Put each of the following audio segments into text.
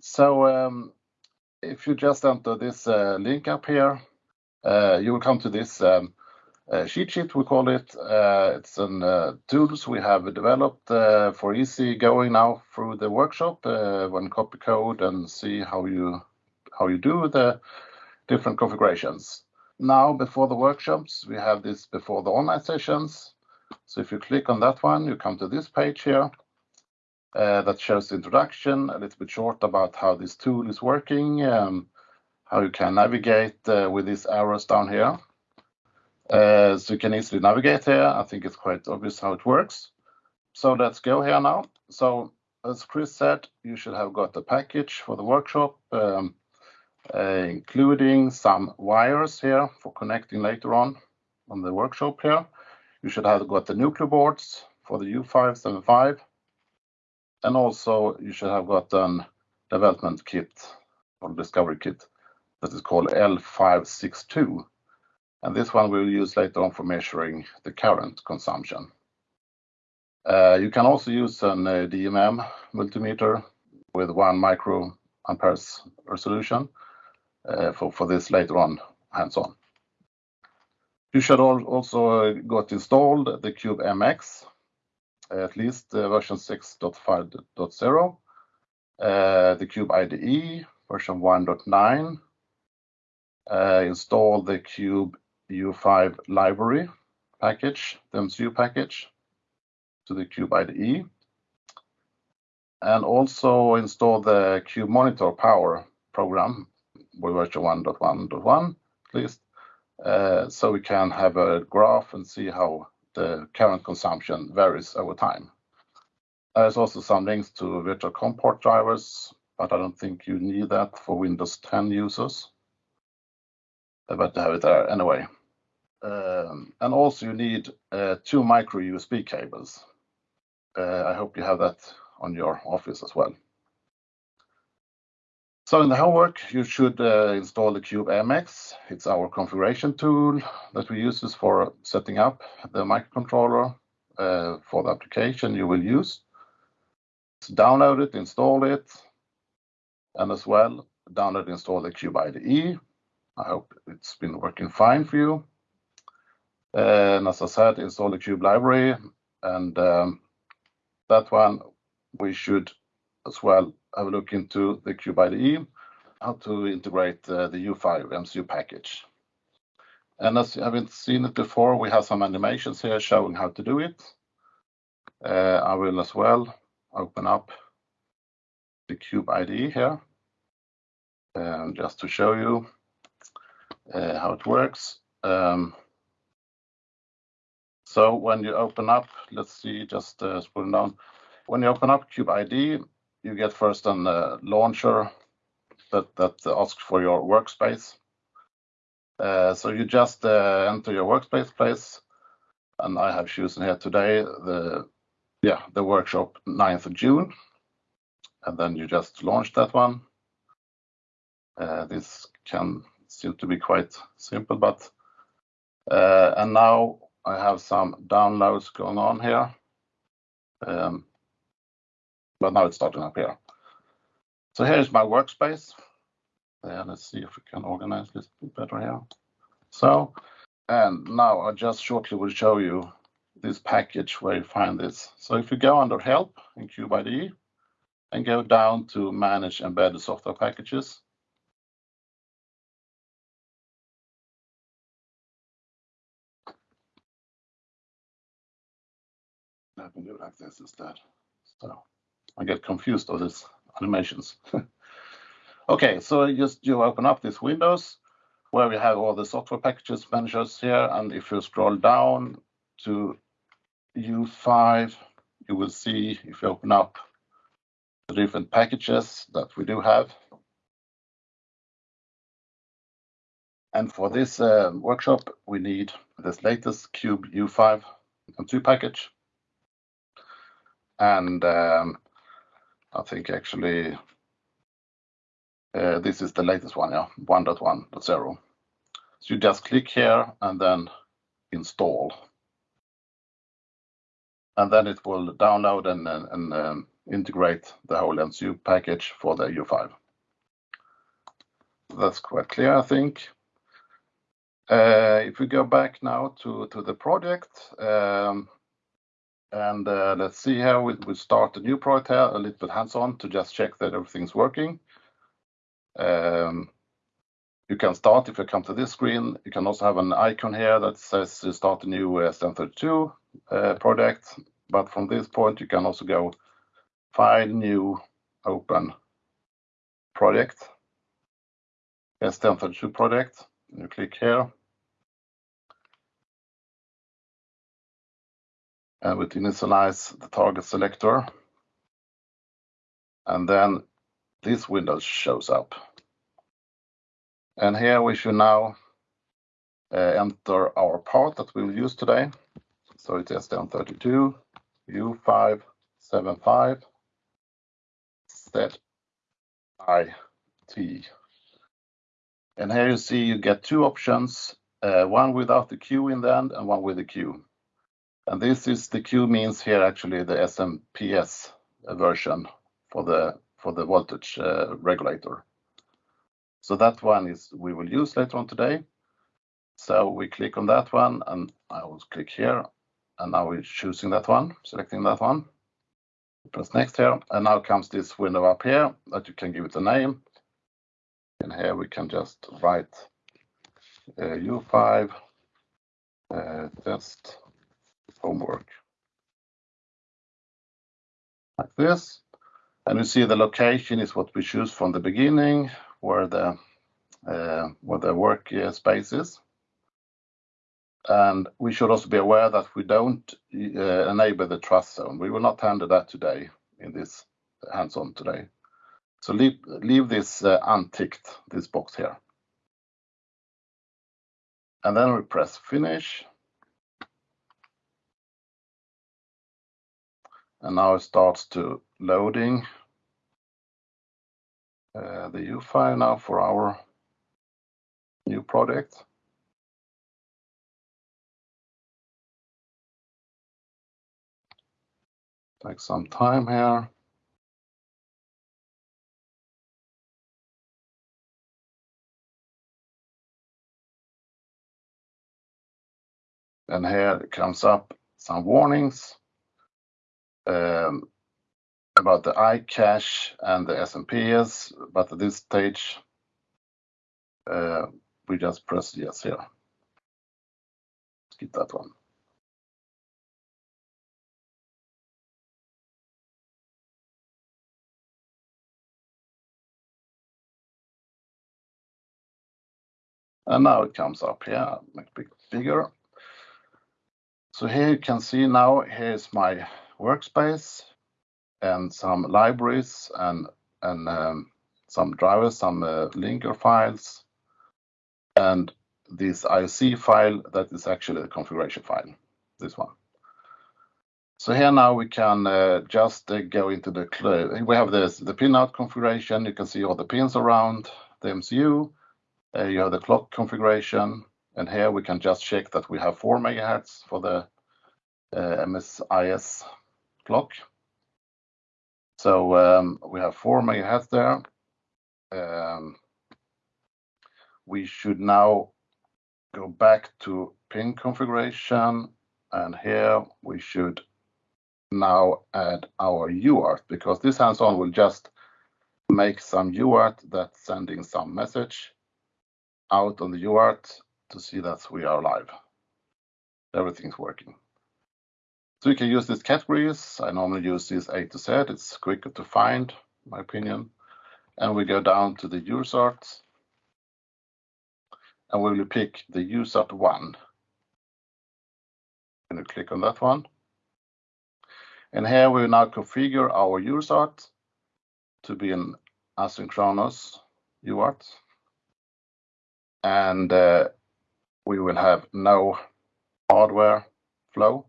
So um, if you just enter this uh, link up here, uh, you will come to this um, uh, cheat sheet, we call it. It's an tools we have developed for easy going now through the workshop when copy code and see how you how you do the different configurations. Now, before the workshops, we have this before the online sessions. So if you click on that one, you come to this page here that shows the introduction, a little bit short about how this tool is working, um, how you can navigate uh, with these arrows down here. Uh, so you can easily navigate here. I think it's quite obvious how it works. So let's go here now. So as Chris said, you should have got the package for the workshop, um, uh, including some wires here for connecting later on on the workshop here. You should have got the Nucleo boards for the U575. And also you should have got a development kit or discovery kit that is called L562 and this one we'll use later on for measuring the current consumption. Uh, you can also use an uh, DMM multimeter with one microamperes resolution uh, for, for this later on hands-on. You should also got installed the Cube MX, Eh, at least eh, version 6.5.0, eh, the Cube IDE version 1.9, uh, install the Cube U5 library package, the MCU package to the Cube IDE. And also install the Cube Monitor Power program with version 1.1.1 at least, so we can have a graph and see how the current consumption varies over time. There's also some links to virtual COM port drivers, but I don't think you need that for Windows 10 users. But to have it there anyway. Um, and also you need uh, two micro USB cables. Uh, I hope you have that on your office as well. So in the homework, you should uh, install the Cube MX. It's our configuration tool that we use for setting up the microcontroller uh, for the application you will use. Download it, install it, and as well, download and install the Cube IDE. I hope it's been working fine for you. And as I said, install the Cube library, and um, that one we should as well have a look into the Cube IDE, how to integrate uh, the U5 MCU package. And as you haven't seen it before, we have some animations here showing how to do it. Uh, I will as well open up the Cube IDE here, um, just to show you uh, how it works. Um, so when you open up, let's see, just uh, scrolling down. When you open up Cube you get first a uh, launcher that, that asks for your workspace. Uh, so you just uh, enter your workspace place, and I have chosen here today the yeah the workshop 9th of June, and then you just launch that one. Uh, this can seem to be quite simple, but uh, and now I have some downloads going on here. Um, but now it's starting up here. So here's my workspace. Uh, let's see if we can organize this a bit better here. So, and now I just shortly will show you this package where you find this. So if you go under help in CubeIDE and go down to manage embedded software packages, I can do it like this instead. So I get confused of these animations. okay, so just you open up this Windows where we have all the software packages managers here. And if you scroll down to U5, you will see if you open up the different packages that we do have. And for this uh, workshop, we need this latest Cube U5 and 2 package and um, I think actually uh, this is the latest one, yeah, 1.1.0. So you just click here and then install. And then it will download and, and um, integrate the whole MCU package for the U5. That's quite clear, I think. If we go back now to the project, and Uh, let's see how we start a new project here, a little bit hands-on to just check that everything's working. Um, you can start if you come to this screen. You can also have an icon here that says start a new uh, STM32 uh, project. But from this point, you can also go File, New, Open Project, STM32 project, you click here. Uh, and we initialize the target selector, and then this window shows up. And here we should now uh, enter our part that we'll use today. So it's STM32 U575 ZIT. And here you see you get two options, uh, one without the Q in the end and one with the Q. This is the Q means here actually the SMPS version for the for the voltage uh, regulator. So that one is we will use later on today. So we click on that one, and I will click here, and now we're choosing that one, selecting that one. Press Next here, and now comes this window up here that you can give it a name. And here we can just write uh, U5 uh, test homework. Like this. And you see the location is what we choose from the beginning, where the uh, where the work uh, space is. And we should also be aware that we don't uh, enable the trust zone. We will not handle that today in this hands-on today. So leave leave this uh, unticked, this box here. And then we press Finish. And now it starts to loading uh, the U file now for our new project. Take some time here. And here it comes up some warnings Um, about the iCache and the SMPS. But at this stage, uh, we just press Yes here. Skip that one. And now it comes up here, make it bigger. So here you can see now, here's my workspace and some libraries and and um, some drivers, some uh, linker files, and this IC file that is actually the configuration file, this one. So here now we can uh, just uh, go into the we have this, the pinout configuration. You can see all the pins around the MCU. You have the clock configuration, and here we can just check that we have 4 megahertz for the MSIS clock. So um, we have 4 MHz there. Um, we should now go back to pin configuration, and here we should now add our UART, because this hands-on will just make some UART that's sending some message out on the UART to see that we are live. Everything's working. So you can use these categories. I normally use this A to Z. It's quicker to find, my opinion. And we go down to the USART, and we will pick the USART1. And you click on that one. And here we now configure our USART to be an asynchronous UART. And uh, we will have no hardware flow.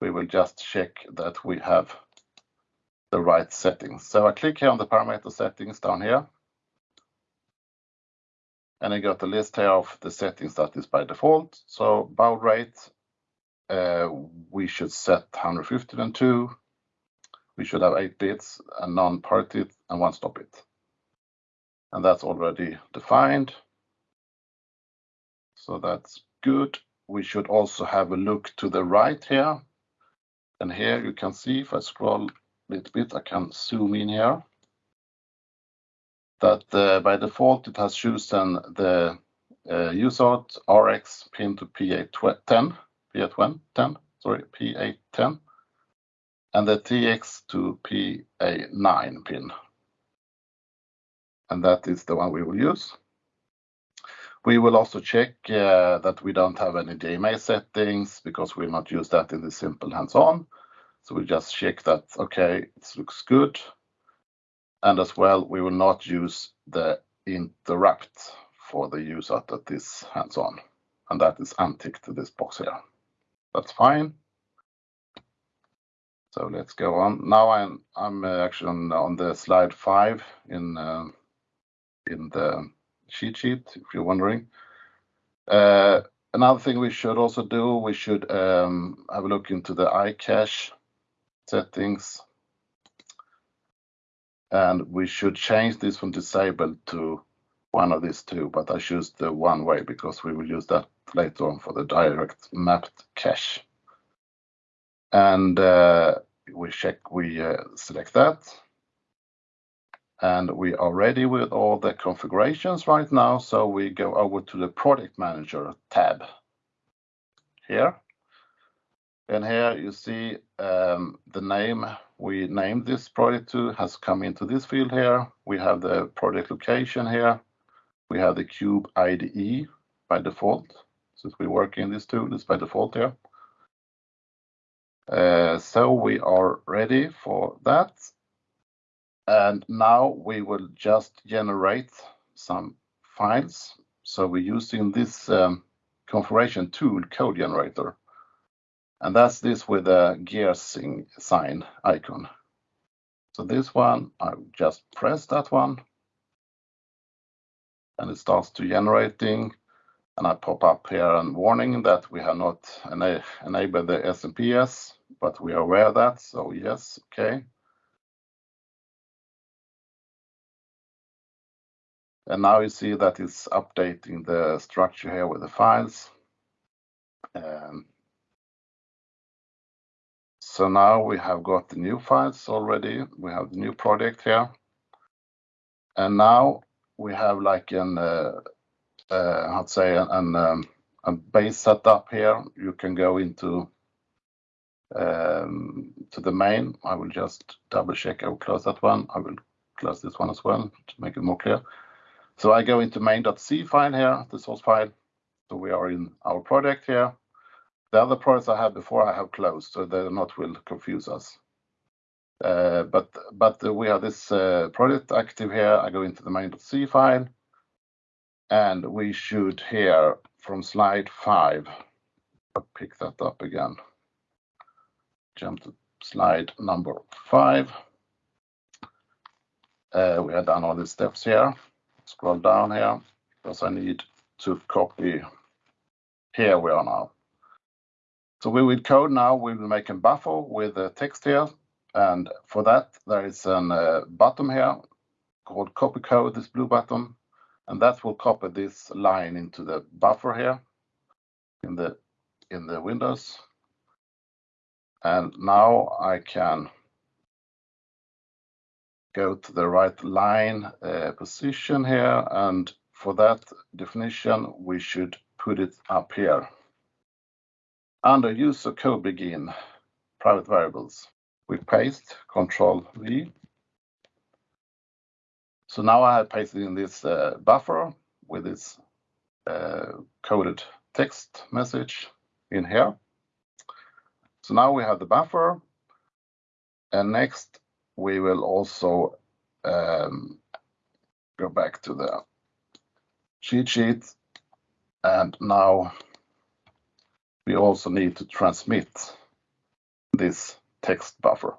We will just check that we have the right settings. So I click here on the parameter settings down here. And I got the list here of the settings that is by default. So baud rate, uh, we should set 152. we should have eight bits, a non-parity, and one stop bit. And that's already defined. So that's good. We should also have a look to the right here. And here you can see if I scroll a little bit, I can zoom in here, that uh, by default, it has chosen the uh, USART RX pin to P810, sorry, PA10, and the TX to PA9 pin. And that is the one we will use. We will also check uh, that we don't have any DMA settings because we'll not use that in the simple hands-on. So we just check that, okay, it looks good. And as well, we will not use the interrupt for the USART at this hands-on. And that is unticked to this box here. That's fine. So let's go on. Now I'm uh, actually on the slide five in uh, the cheat sheet, if you're wondering. Uh, another thing we should also do, we should um, have a look into the iCache settings. And we should change this from disabled to one of these two, but I choose the one-way because we will use that later on for the direct mapped cache. And uh, we check, we uh, select that. And we are ready with all the configurations right now. So we go over to the Project Manager tab here. And here you see um, the name we named this project to has come into this field here. We have the project location here. We have the Cube IDE by default. Since we work in this tool, it's by default here. Uh, so we are ready for that. And now we will just generate some files. So we're using this um, configuration tool, Code Generator. And that's this with a gear sign icon. So this one, I just press that one. And it starts to generating. And I pop up here a warning that we have not enabled the SMPS, but we are aware of that. So yes, okay. And now you see that it's updating the structure here with the files. Um, so now we have got the new files already. We have the new project here. And now we have like an, uh, uh, I'd say, an um, a base setup here. You can go into um, to the main. I will just double-check. I will close that one. I will close this one as well to make it more clear. I go into main.c file here, the source file. So we are in our project here. The other projects I had before, I have closed, so they're not will confuse us. Uh, but but we have this project active here. I go into the main.c file. And we should hear from slide five. I'll pick that up again. Jump to slide number five. We have done all the steps here. Scroll down here because I need to copy. Here we are now. So we will code now. We will make a buffer with the text here. And for that, there is a uh, button here called copy code, this blue button. And that will copy this line into the buffer here in the in the windows. And now I can go to the right line uh, position here. And for that definition, we should put it up here. Under user code begin, private variables. We paste Control V. So now I have pasted in this uh, buffer with this uh, coded text message in here. So now we have the buffer. And next, we will also um, go back to the cheat sheet. And now we also need to transmit this text buffer.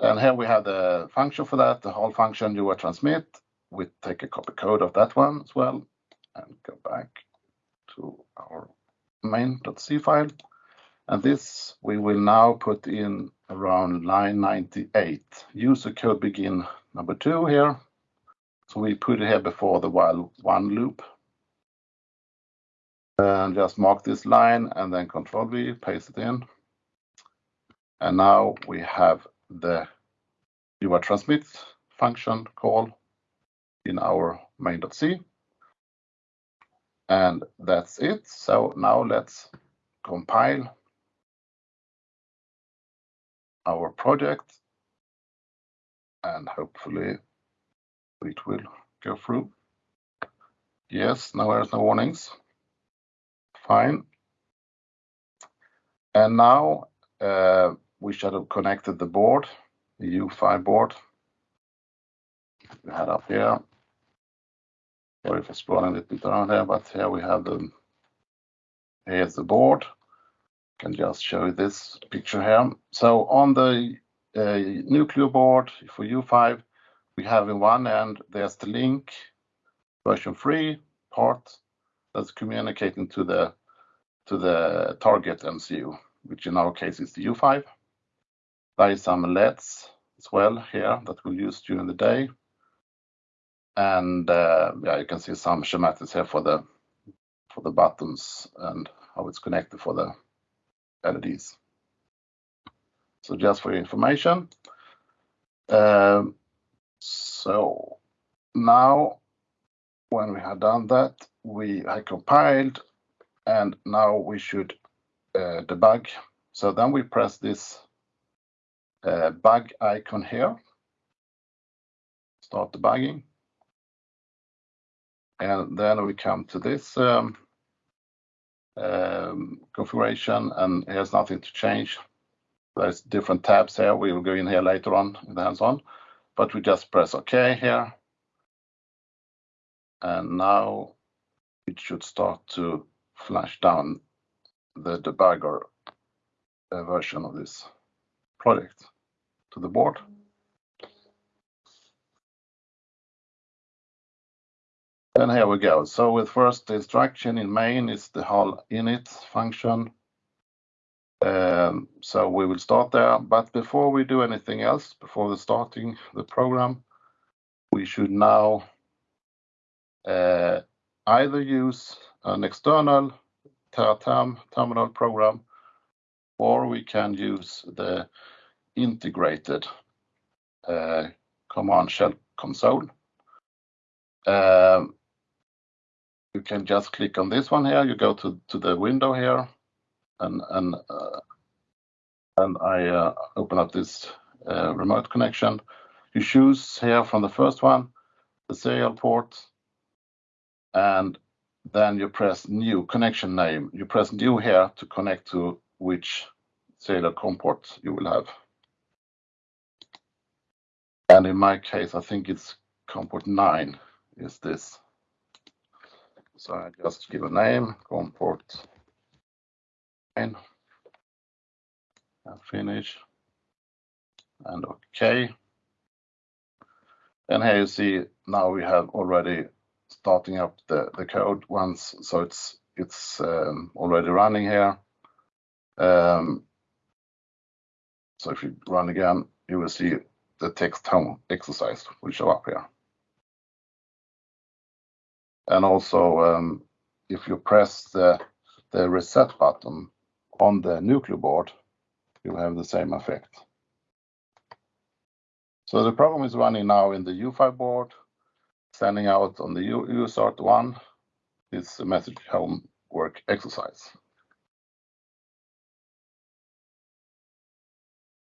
And here we have the function for that, the whole function UART transmit. We take a copy code of that one as well and go back to our main.c file. And this we will now put in around line 98. User code begin number two here. So we put it here before the while one loop. And just mark this line and then control V, paste it in. And now we have the UART transmit function call in our main.c. And that's it. So now let's compile our project and hopefully it will go through. Yes, now there's no warnings. Fine. And now uh, we should have connected the board, the U5 board. We had up here. Sorry for scrolling a little bit around here, but here we have the, here's the board. Can just show you this picture here. So on the uh, nucleo board for U5, we have in one end, there's the link version 3 part that's communicating to the to the target MCU, which in our case is the U5. There is some LEDs as well here that we'll use during the day. And uh, yeah, you can see some schematics here for the for the buttons and how it's connected for the LEDs. So just for your information. Um, so now when we have done that, we have compiled and now we should uh, debug. So then we press this uh, bug icon here, start debugging. And then we come to this um, configuration and here's nothing to change. There's different tabs here. We will go in here later on in the hands-on, but we just press OK here. And now it should start to flash down the debugger uh, version of this project to the board. And here we go. So with first instruction in main is the HAL init function. Um, so we will start there. But before we do anything else, before the starting the program, we should now uh, either use an external Teraterm terminal program, or we can use the integrated uh, command shell console. Um, you can just click on this one here. You go to, to the window here, and and uh, and I uh, open up this uh, remote connection. You choose here from the first one the serial port, and then you press new connection name. You press new here to connect to which serial COM port you will have. And in my case, I think it's COM port 9 is this. So I just give a name, COM port 9, and finish, and OK. And here you see now we have already starting up the, the code once, so it's it's um, already running here. Um, so if you run again, you will see the text home exercise will show up here. And also, um, if you press the, reset button on the nucleo board, you have the same effect. So the program is running now in the U5 board, sending out on the USART1 this message homework exercise.